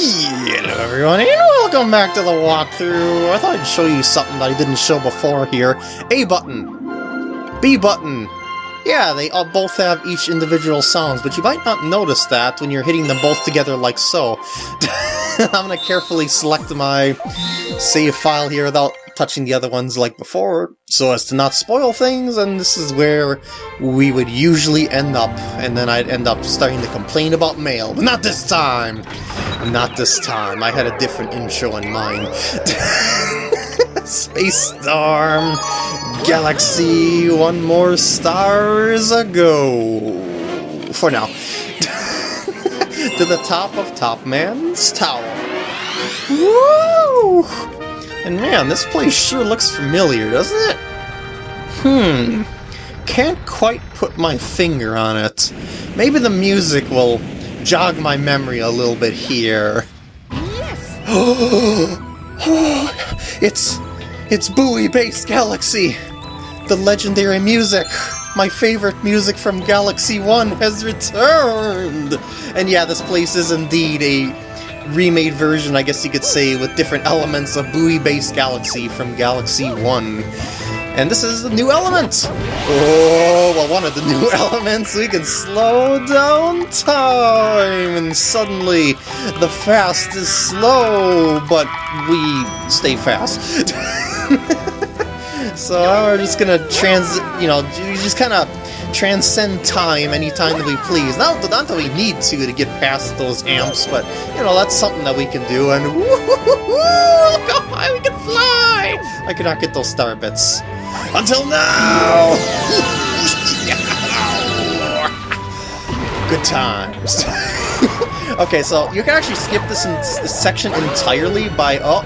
Hello everyone, and welcome back to the walkthrough. I thought I'd show you something that I didn't show before here. A button. B button. Yeah, they all both have each individual sounds, but you might not notice that when you're hitting them both together like so. I'm gonna carefully select my save file here without touching the other ones like before, so as to not spoil things, and this is where we would usually end up, and then I'd end up starting to complain about mail, but not this time! Not this time, I had a different intro in mind. Space Storm, Galaxy, one more stars ago. For now. to the top of Topman's Tower. Woo! And man, this place sure looks familiar, doesn't it? Hmm. Can't quite put my finger on it. Maybe the music will jog my memory a little bit here. Yes! it's... it's Buoy Base Galaxy! The legendary music! My favorite music from Galaxy 1 has returned! And yeah, this place is indeed a remade version, I guess you could say, with different elements of Buoy Base Galaxy from Galaxy 1. And this is the new element! Oh, well, one of the new elements, we can slow down time! And suddenly, the fast is slow, but we stay fast. so we're just gonna trans, you know, just kind of transcend time anytime that we please. Not, not that we need to to get past those amps, but, you know, that's something that we can do, and look how high we can fly! I cannot get those star bits. Until now! Good times. okay, so you can actually skip this, in, this section entirely by... Oh,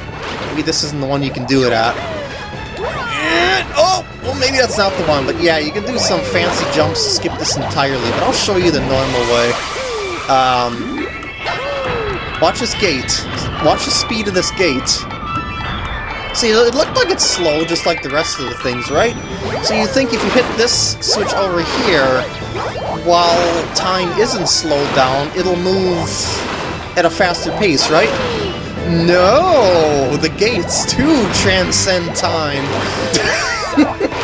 maybe this isn't the one you can do it at. Maybe that's not the one, but yeah, you can do some fancy jumps to skip this entirely, but I'll show you the normal way. Um, watch this gate. Watch the speed of this gate. See, it looked like it's slow, just like the rest of the things, right? So you think if you hit this switch over here, while time isn't slowed down, it'll move at a faster pace, right? No! The gates too transcend time!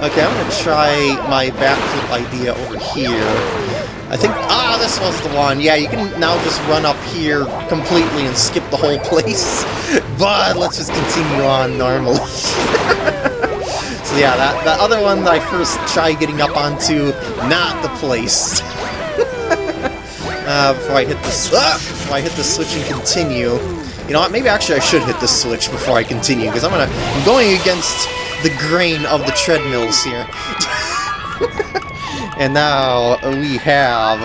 okay, I'm gonna try my backflip idea over here. I think... Ah, this was the one! Yeah, you can now just run up here completely and skip the whole place. But let's just continue on normally. so yeah, that, that other one that I first tried getting up onto, not the place. uh, before I hit this... Ah, before I hit the switch and continue. You know what, maybe actually I should hit the switch before I continue, because I'm gonna... I'm going against the grain of the treadmills here. And now we have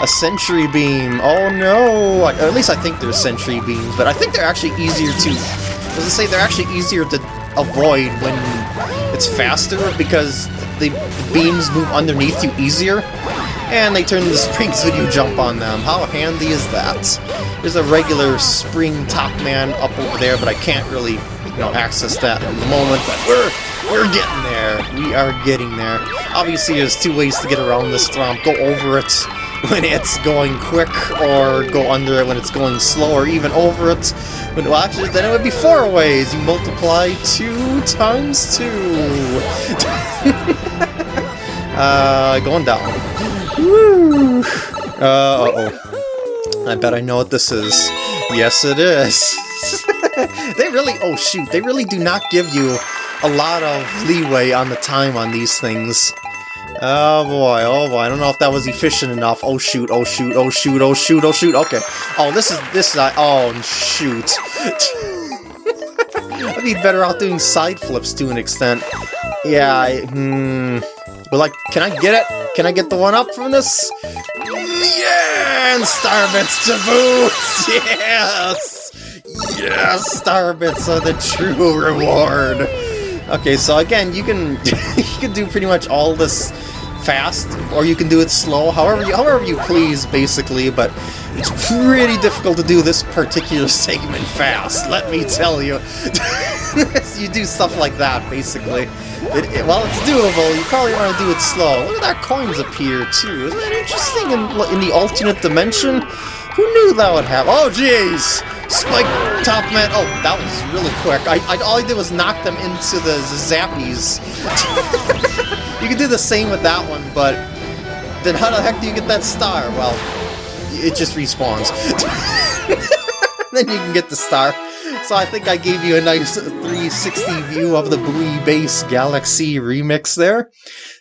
a Sentry Beam. Oh no! At least I think they're Sentry Beams, but I think they're actually easier to... I was to say, they're actually easier to avoid when it's faster, because the, the beams move underneath you easier, and they turn into springs when you jump on them. How handy is that? There's a regular spring Topman up over there, but I can't really, you know, access that at the moment, but we're we're getting there. We are getting there. Obviously, there's two ways to get around this Thwomp. Go over it when it's going quick, or go under it when it's going slow, or even over it. When, well, actually, then it would be four ways. You multiply two times two. uh, going down. Woo! Uh, uh-oh. I bet I know what this is. Yes, it is. they really, oh shoot, they really do not give you a lot of leeway on the time on these things. Oh boy, oh boy, I don't know if that was efficient enough. Oh shoot, oh shoot, oh shoot, oh shoot, oh shoot, okay. Oh, this is, this is, oh shoot. I'd be better off doing side flips to an extent. Yeah, I, hmm... But like, can I get it? Can I get the one up from this? Yeah, and Starbits to boot! Yes! Yes, Starbits are the true reward! Okay, so again, you can you can do pretty much all this fast, or you can do it slow, however you, however you please, basically, but it's pretty difficult to do this particular segment fast, let me tell you. you do stuff like that, basically. It, it, well, it's doable, you probably want to do it slow. Look at that coins appear, too. Isn't that interesting in, in the alternate dimension? Who knew that would happen. Oh, jeez! Spike Topman. Oh, that was really quick. I, I all I did was knock them into the zappies. you can do the same with that one, but then how the heck do you get that star? Well, it just respawns. then you can get the star. So I think I gave you a nice 360 view of the Buoy Base Galaxy remix there.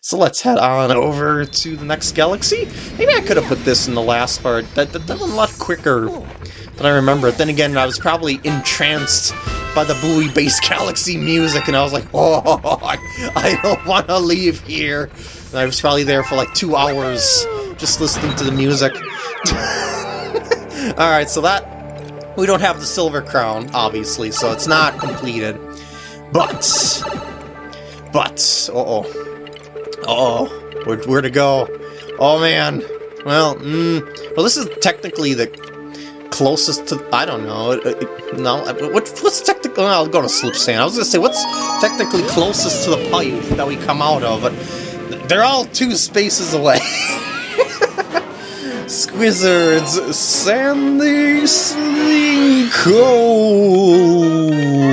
So let's head on over to the next galaxy. Maybe I could have put this in the last part. That, that, that went a lot quicker than I remember it. Then again, I was probably entranced by the Buoy Base Galaxy music, and I was like, oh, I, I don't want to leave here. And I was probably there for like two hours just listening to the music. Alright, so that... We don't have the Silver Crown, obviously, so it's not completed. But... But... Uh-oh. Uh-oh. Where, where to go? Oh, man. Well, mm, well, this is technically the closest to... I don't know. It, it, no, what, what's technically... I'll go to Slipsand. I was going to say, what's technically closest to the pipe that we come out of? But they're all two spaces away. Squizzards, Sandy Sinkhole.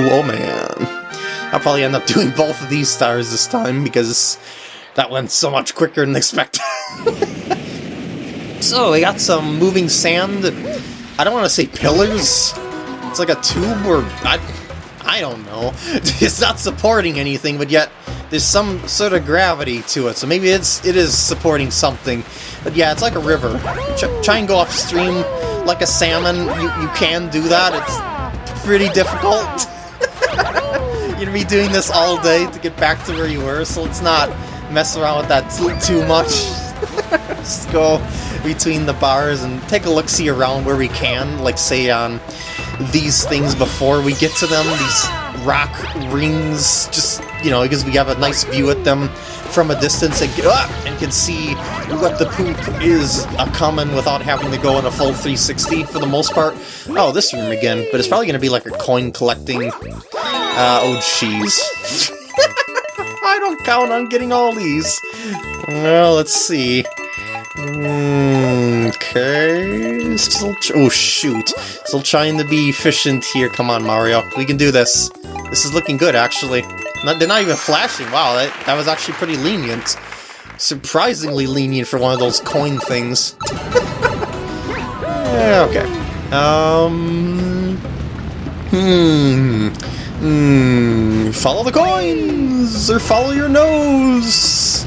Oh man. I'll probably end up doing both of these stars this time because that went so much quicker than expected. so, we got some moving sand. I don't want to say pillars. It's like a tube or... I, I don't know. It's not supporting anything, but yet there's some sort of gravity to it, so maybe it's it is supporting something. But yeah, it's like a river. Ch try and go upstream like a salmon. You, you can do that. It's pretty difficult. Gonna be doing this all day to get back to where you were, so let's not mess around with that too, too much. Just go between the bars and take a look-see around where we can, like say on these things before we get to them, these rock rings, just, you know, because we have a nice view at them from a distance and, uh, and can see what the poop is uh, coming without having to go in a full 360 for the most part. Oh, this room again, but it's probably going to be like a coin collecting... Uh, oh, jeez. I don't count on getting all these. Well, let's see. Okay. Still oh, shoot. Still trying to be efficient here. Come on, Mario. We can do this. This is looking good, actually. Not, they're not even flashing. Wow, that, that was actually pretty lenient. Surprisingly lenient for one of those coin things. yeah, okay. Um... Hmm... Hmm... Follow the coins! Or follow your nose!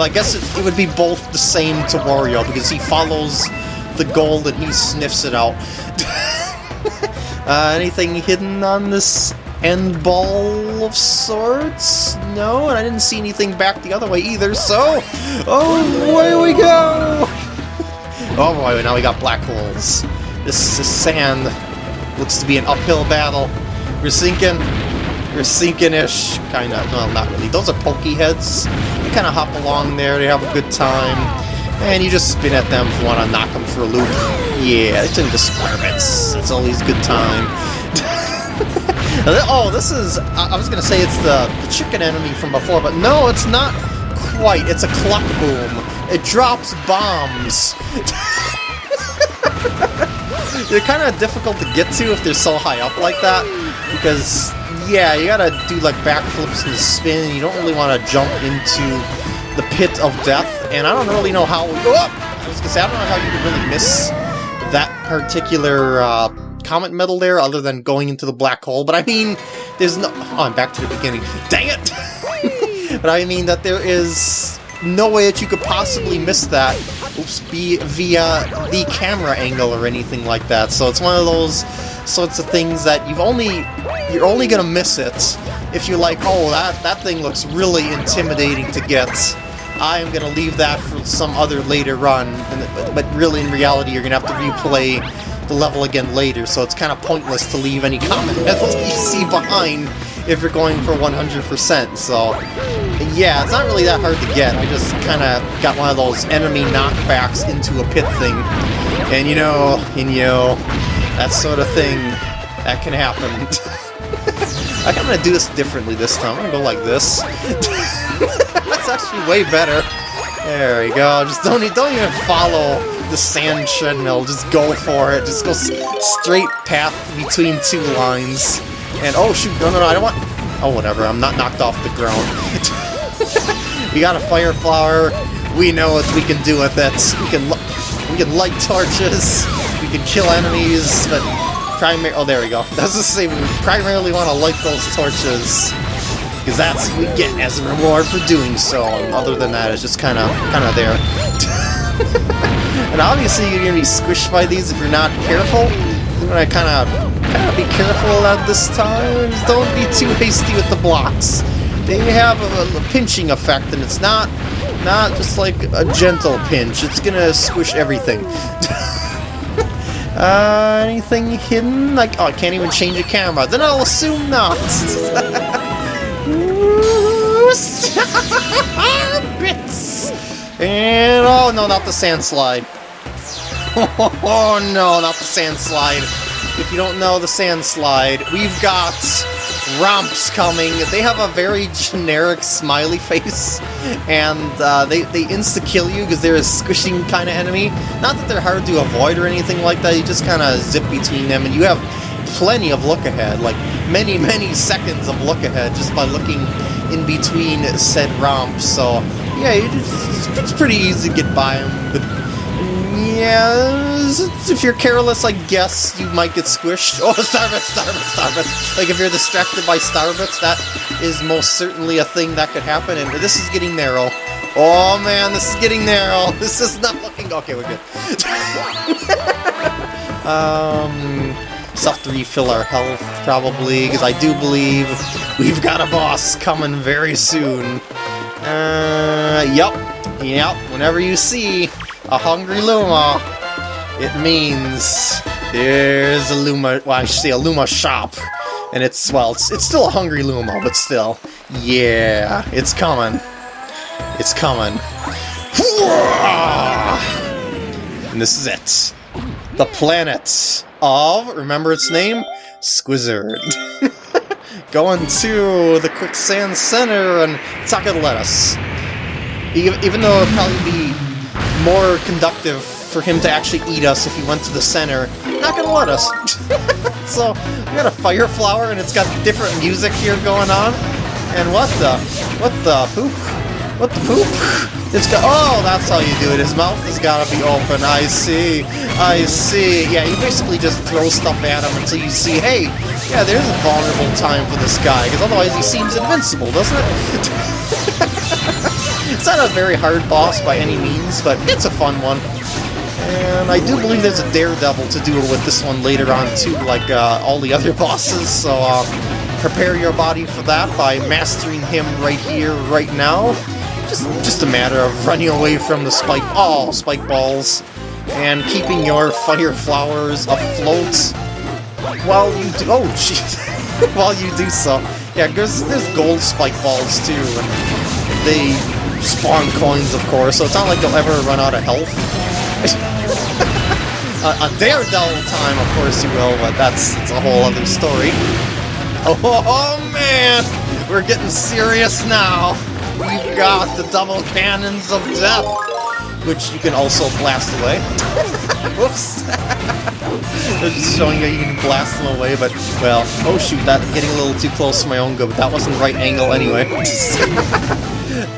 I guess it, it would be both the same to Wario, because he follows the gold and he sniffs it out. uh, anything hidden on this end ball of sorts? No, and I didn't see anything back the other way either, so... Oh, away we go! oh boy, now we got black holes. This, this sand looks to be an uphill battle. We're sinking. We're sinking-ish, kind of. Well, not really. Those are pokey heads. You kind of hop along there, they have a good time, and you just spin at them if you want to knock them for a loop. Yeah, it's in bits. It's always good time. oh, this is... I was going to say it's the, the chicken enemy from before, but no, it's not quite. It's a clock boom. It drops bombs. they're kind of difficult to get to if they're so high up like that, because yeah, you gotta do like backflips and spin, you don't really want to jump into the pit of death, and I don't really know how... Oh, I was gonna say, I don't know how you could really miss that particular uh, comet medal there, other than going into the black hole, but I mean, there's no... Oh, I'm back to the beginning. Dang it! but I mean that there is no way that you could possibly miss that oops, be via the camera angle or anything like that. So it's one of those sorts of things that you've only you're only gonna miss it if you're like, oh, that that thing looks really intimidating to get. I am gonna leave that for some other later run, and, but really in reality you're gonna have to replay the level again later, so it's kind of pointless to leave any comment you see behind if you're going for 100%, so yeah, it's not really that hard to get, I just kind of got one of those enemy knockbacks into a pit thing, and you know, and you know, that sort of thing, that can happen. I'm gonna do this differently this time, I'm gonna go like this. That's actually way better. There we go, just don't, don't even follow the sand treadmill. Just go for it. Just go straight path between two lines. And oh shoot, no, no, no, I don't want... Oh, whatever, I'm not knocked off the ground. we got a fire flower. We know what we can do with it. We can, we can light torches. We can kill enemies, but primary... Oh, there we go. That's the same. We primarily want to light those torches because that's what we get as a reward for doing so. Other than that, it's just kind of kind of there. and obviously, you're gonna be squished by these if you're not careful. You're gonna kind of kind of be careful at this time. Don't be too hasty with the blocks. They have a, a pinching effect, and it's not not just like a gentle pinch. It's gonna squish everything. uh, anything hidden? Like, oh, I can't even change a camera. Then I'll assume not. Bits! And oh no, not the sand slide. Oh no, not the sand slide. If you don't know the sand slide, we've got Rhomps coming. They have a very generic smiley face, and uh, they, they insta-kill you because they're a squishing kind of enemy. Not that they're hard to avoid or anything like that, you just kind of zip between them, and you have plenty of look ahead, like many, many seconds of look ahead just by looking in between said Rhomps, so yeah, it's, it's pretty easy to get by them, yeah, if you're careless, I guess you might get squished. Oh, Starbits, Starbits, Starbits! Like, if you're distracted by Starbits, that is most certainly a thing that could happen, and this is getting narrow. Oh man, this is getting narrow. This is not looking... Okay, we're good. um... Stuff to refill our health, probably, because I do believe we've got a boss coming very soon. Uh, yep, yep, whenever you see a hungry Luma, it means there's a Luma, well, I should say a Luma shop. And it's, well, it's, it's still a hungry Luma, but still. Yeah, it's coming. It's coming. And this is it. The planet of, remember its name? Squizzard. Going to the Quicksand Center, and it's not gonna let us. Even though it'd probably be more conductive for him to actually eat us if he went to the center, not gonna let us. so, we got a fire flower, and it's got different music here going on. And what the? What the poop? What the poop? It's got- oh, that's how you do it. His mouth has got to be open. I see. I see. Yeah, you basically just throw stuff at him until you see, hey, yeah, there's a vulnerable time for this guy, because otherwise he seems invincible, doesn't it? it's not a very hard boss by any means, but it's a fun one. And I do believe there's a Daredevil to duel with this one later on, too, like uh, all the other bosses, so uh, prepare your body for that by mastering him right here, right now. Just, just a matter of running away from the spike, all spike balls, and keeping your fire flowers afloat while you do. Oh, jeez. while you do so. Yeah, there's there's gold spike balls too, they spawn coins, of course. So it's not like you'll ever run out of health. uh, a Daredevil time, of course you will, but that's, that's a whole other story. Oh, oh, man, we're getting serious now we've got the double cannons of death, which you can also blast away. Whoops! just showing you you can blast them away, but, well, oh shoot, that's getting a little too close to my own good, but that wasn't the right angle anyway.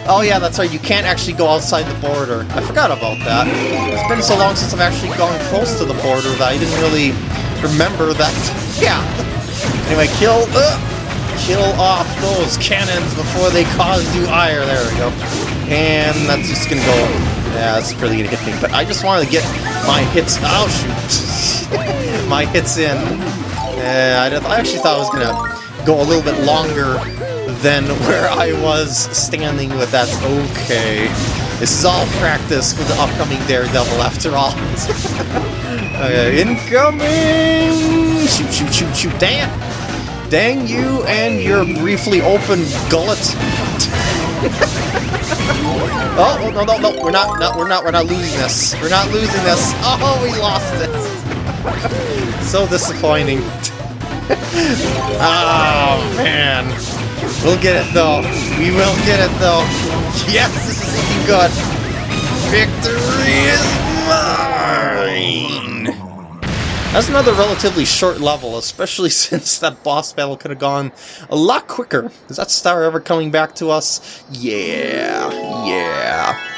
Oh yeah, that's right, you can't actually go outside the border. I forgot about that. It's been so long since I've actually gone close to the border that I didn't really remember that. Yeah. Anyway, kill... Uh, kill off those cannons before they cause you ire. There we go. And that's just gonna go... Yeah, that's really gonna hit me. But I just wanted to get my hits... Oh, shoot. my hits in. Uh, I actually thought I was gonna go a little bit longer than where I was standing, but that's okay. This is all practice for the upcoming Daredevil, after all. okay, incoming! Shoot, shoot, shoot, shoot, damn! Dang you and your briefly open gullet. oh, no, no, no, we're not, no, we're not, we're not losing this. We're not losing this. Oh, we lost it. so disappointing. oh, man. We'll get it, though. We will get it, though. Yes, this is looking good. Victory is mine! That's another relatively short level, especially since that boss battle could have gone a lot quicker. Is that star ever coming back to us? Yeah, yeah.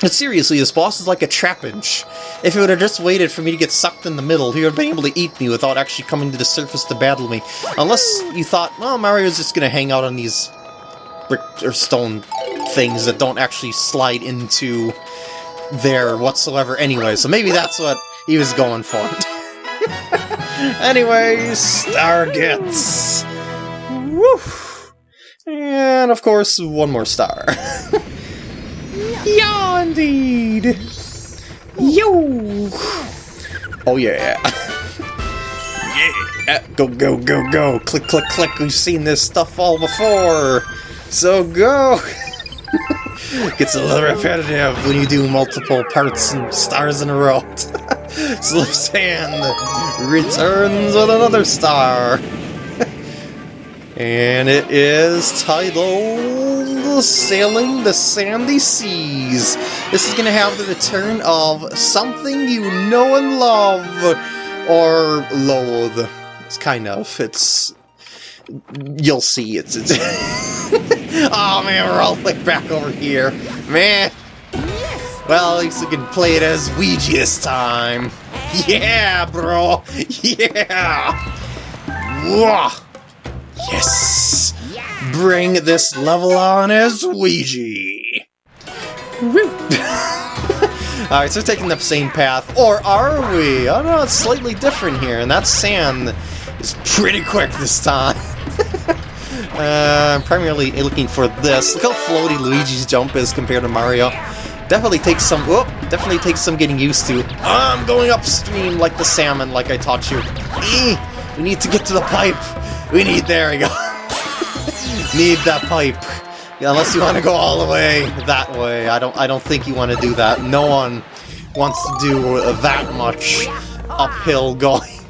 But seriously, this boss is like a trapinch. If he would have just waited for me to get sucked in the middle, he would have been able to eat me without actually coming to the surface to battle me. Unless you thought, well, Mario's just gonna hang out on these brick or stone things that don't actually slide into there whatsoever anyway, so maybe that's what he was going for. anyway, star gets. Woo! And of course, one more star. yeah, indeed! Yo! Oh yeah! yeah! Uh, go, go, go, go! Click, click, click! We've seen this stuff all before! So go! Gets a little repetitive when you do multiple parts and stars in a row. Slipsand returns with another star. and it is titled Sailing the Sandy Seas. This is to have the return of something you know and love, or loathe. It's kind of. It's you'll see. It's, it's oh man, we're all like back over here, man. Well, at least we can play it as Luigi this time. Yeah, bro. Yeah. Whoa. Yes. Bring this level on as Luigi. Alright, so we're taking the same path. Or are we? I don't know, it's slightly different here, and that sand is pretty quick this time. uh, I'm primarily looking for this. Look how floaty Luigi's jump is compared to Mario. Definitely takes some. Whoop! Definitely takes some getting used to. I'm going upstream like the salmon, like I taught you. Eee, we need to get to the pipe. We need. There we go. need that pipe. Unless you want to go all the way that way. I don't. I don't think you want to do that. No one wants to do that much uphill going.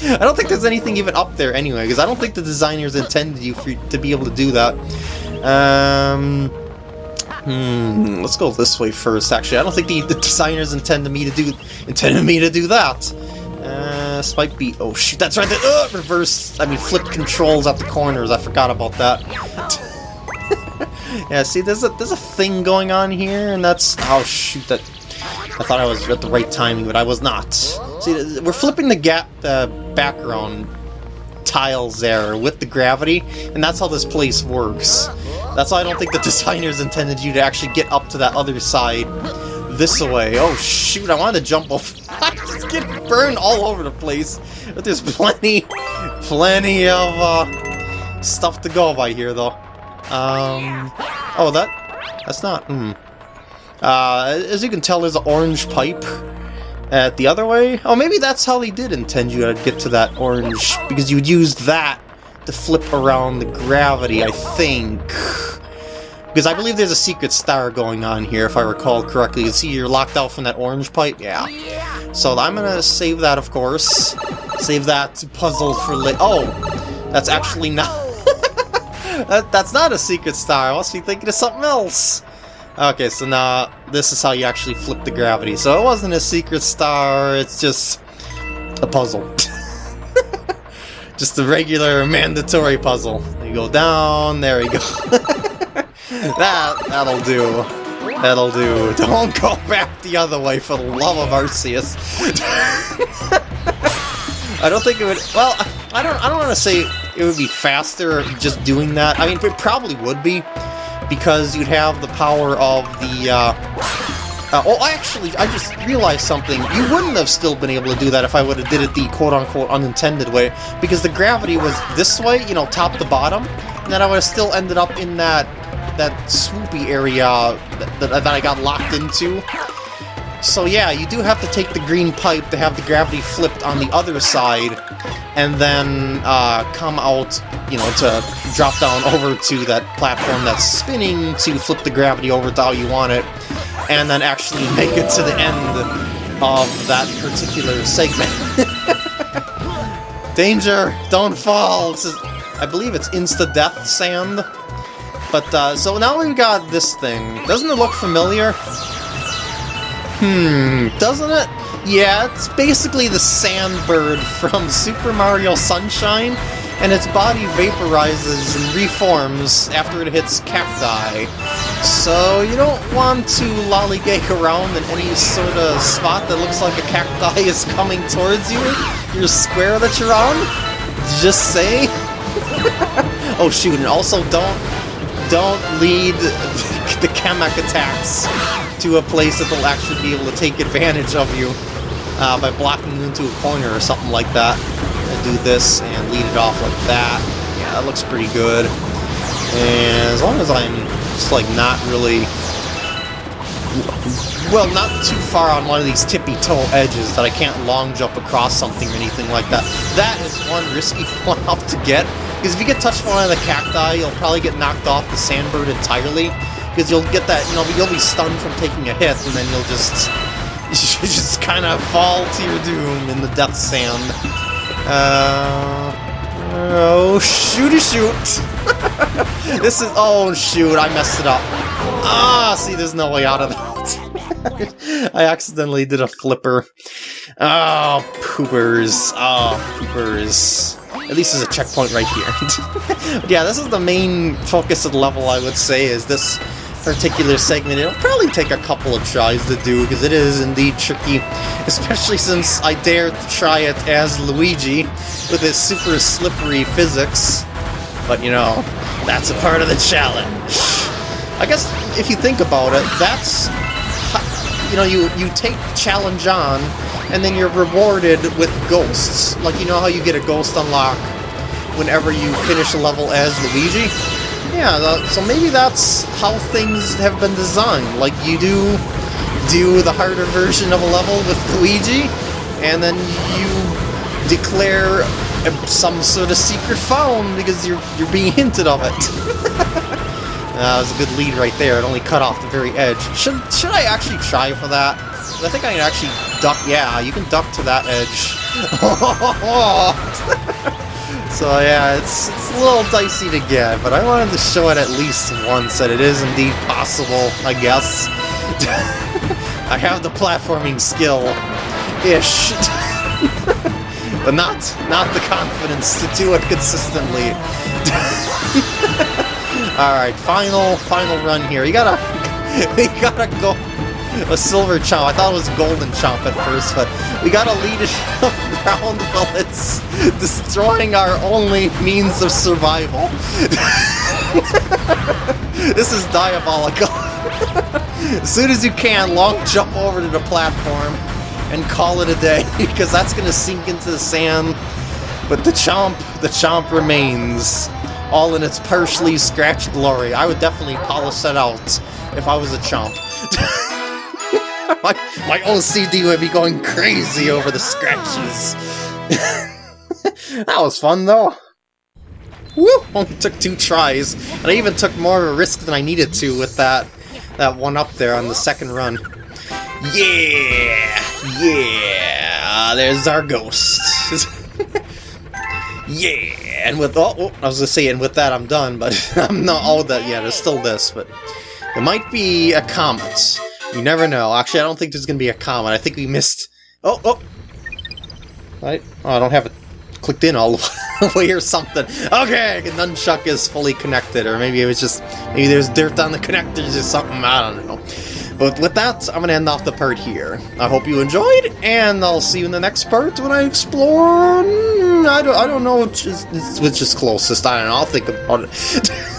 I don't think there's anything even up there anyway, because I don't think the designers intended you for, to be able to do that. Um, hmm, let's go this way first, actually. I don't think the, the designers intended me to do intended me to do that. Uh, Spike beat. Oh shoot, that's right. The uh, reverse. I mean, flip controls at the corners. I forgot about that. yeah, see, there's a there's a thing going on here, and that's oh shoot that I thought I was at the right timing, but I was not. See, we're flipping the gap uh, background tiles there with the gravity, and that's how this place works. That's why I don't think the designers intended you to actually get up to that other side this way. Oh shoot, I wanted to jump off. Get burned all over the place. But there's plenty, plenty of uh, stuff to go by here, though. Um, oh, that, that's not, hmm. Uh, as you can tell, there's an orange pipe at the other way. Oh, maybe that's how they did intend you to get to that orange, because you would use that to flip around the gravity, I think. Because I believe there's a secret star going on here, if I recall correctly. You see you're locked out from that orange pipe? Yeah. So I'm gonna save that, of course. Save that puzzle for later. Oh! That's actually not... that, that's not a secret star. I must be thinking of something else. Okay, so now this is how you actually flip the gravity. So it wasn't a secret star, it's just a puzzle. just a regular mandatory puzzle. You go down, there you go. that, that'll do. That'll do. Don't go back the other way for the love of Arceus. I don't think it would, well, I don't, I don't want to say it would be faster just doing that. I mean, it probably would be, because you'd have the power of the, uh, uh, oh, actually, I just realized something. You wouldn't have still been able to do that if I would have did it the quote-unquote unintended way, because the gravity was this way, you know, top to bottom, and then I would have still ended up in that that swoopy area that, that, that I got locked into. So yeah, you do have to take the green pipe to have the gravity flipped on the other side, and then uh, come out, you know, to drop down over to that platform that's spinning to flip the gravity over to how you want it, and then actually make it to the end of that particular segment. Danger! Don't fall! Is, I believe it's insta-death sand. But, uh, so now we've got this thing. Doesn't it look familiar? Hmm, doesn't it? Yeah, it's basically the Sandbird from Super Mario Sunshine, and its body vaporizes and reforms after it hits cacti. So you don't want to lollygag around in any sort of spot that looks like a cacti is coming towards you, your square that you're on. Just say. oh shoot, and also don't don't lead the Kamek attacks to a place that they'll actually be able to take advantage of you uh, by blocking you into a corner or something like that. And do this and lead it off like that. Yeah, that looks pretty good. And as long as I'm just like not really well, not too far on one of these tippy-toe edges that I can't long jump across something or anything like that. That is one risky one up to get, because if you get touched by one of the cacti, you'll probably get knocked off the sandbird entirely, because you'll get that, you know, you'll be stunned from taking a hit, and then you'll just, you just kind of fall to your doom in the death sand. Uh, oh, shooty shoot! this is, oh shoot, I messed it up. Ah, see, there's no way out of that. I accidentally did a flipper. Oh, poopers. Oh, poopers. At least there's a checkpoint right here. yeah, this is the main focus of the level, I would say, is this particular segment. It'll probably take a couple of tries to do, because it is indeed tricky, especially since I dare to try it as Luigi, with his super slippery physics. But, you know, that's a part of the challenge. I guess if you think about it, that's you know you you take challenge on, and then you're rewarded with ghosts. Like you know how you get a ghost unlock whenever you finish a level as Luigi. Yeah, so maybe that's how things have been designed. Like you do do the harder version of a level with Luigi, and then you declare some sort of secret phone because you're you're being hinted of it. That was a good lead right there. It only cut off the very edge. Should should I actually try for that? I think I can actually duck. Yeah, you can duck to that edge. so yeah, it's, it's a little dicey to get, but I wanted to show it at least once that it is indeed possible, I guess. I have the platforming skill. Ish. but not, not the confidence to do it consistently. Alright, final, final run here. You gotta, we gotta go a silver chomp. I thought it was a golden chomp at first, but we gotta lead it around while it's destroying our only means of survival. this is diabolical. as soon as you can, long jump over to the platform and call it a day, because that's gonna sink into the sand. But the chomp, the chomp remains all in its partially scratched glory. I would definitely polish that out if I was a chump. my, my OCD would be going crazy over the scratches. that was fun, though. Woo! Only took two tries, and I even took more of a risk than I needed to with that that one up there on the second run. Yeah! Yeah! There's our ghost. yeah! and with oh, oh, I was gonna say, and with that I'm done, but I'm not all that yet. There's still this, but there might be a comet. You never know. Actually, I don't think there's gonna be a comet. I think we missed. Oh, oh, right. Oh, I don't have it clicked in all the way or something. Okay, the nunchuck is fully connected, or maybe it was just maybe there's dirt on the connectors or something. I don't know. But with that, I'm going to end off the part here. I hope you enjoyed, and I'll see you in the next part when I explore... Hmm, I don't, I don't know which is, which is closest. I don't know. I'll think about it.